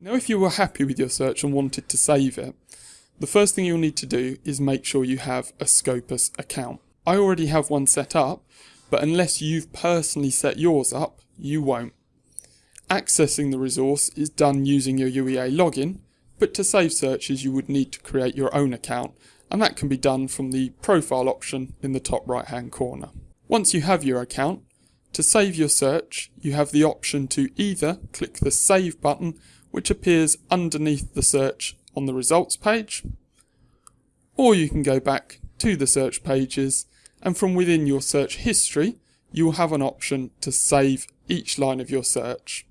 Now if you were happy with your search and wanted to save it, the first thing you'll need to do is make sure you have a Scopus account. I already have one set up, but unless you've personally set yours up, you won't. Accessing the resource is done using your UEA login, but to save searches you would need to create your own account, and that can be done from the profile option in the top right hand corner. Once you have your account, to save your search, you have the option to either click the save button which appears underneath the search on the results page, or you can go back to the search pages and from within your search history you will have an option to save each line of your search.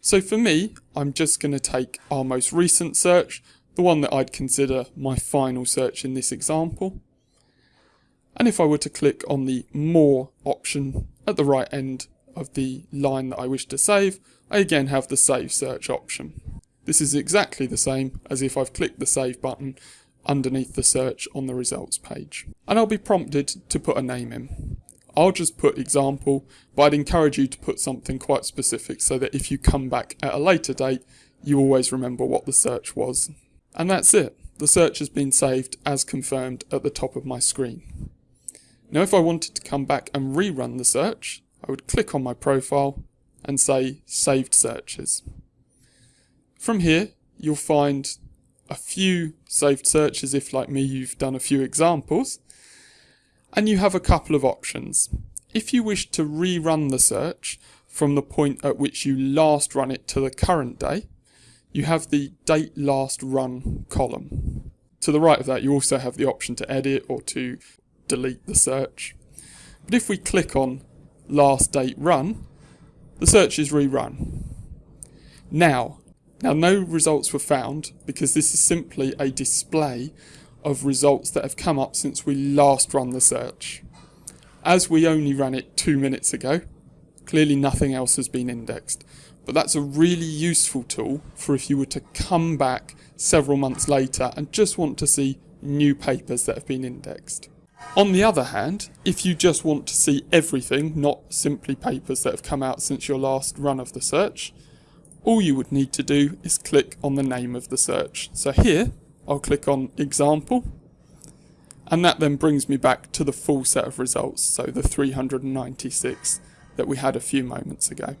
So for me, I'm just going to take our most recent search, the one that I'd consider my final search in this example. And if I were to click on the More option at the right end of the line that I wish to save, I again have the Save Search option. This is exactly the same as if I've clicked the Save button underneath the search on the results page. And I'll be prompted to put a name in. I'll just put example, but I'd encourage you to put something quite specific so that if you come back at a later date, you always remember what the search was. And that's it. The search has been saved as confirmed at the top of my screen. Now if I wanted to come back and rerun the search, I would click on my profile and say saved searches. From here, you'll find a few saved searches if like me you've done a few examples and you have a couple of options. If you wish to rerun the search from the point at which you last run it to the current day, you have the date last run column. To the right of that you also have the option to edit or to delete the search. But if we click on last date run, the search is rerun. Now, now no results were found because this is simply a display of results that have come up since we last run the search. As we only ran it two minutes ago, clearly nothing else has been indexed. But that's a really useful tool for if you were to come back several months later and just want to see new papers that have been indexed. On the other hand, if you just want to see everything, not simply papers that have come out since your last run of the search, all you would need to do is click on the name of the search. So here, I'll click on example, and that then brings me back to the full set of results, so the 396 that we had a few moments ago.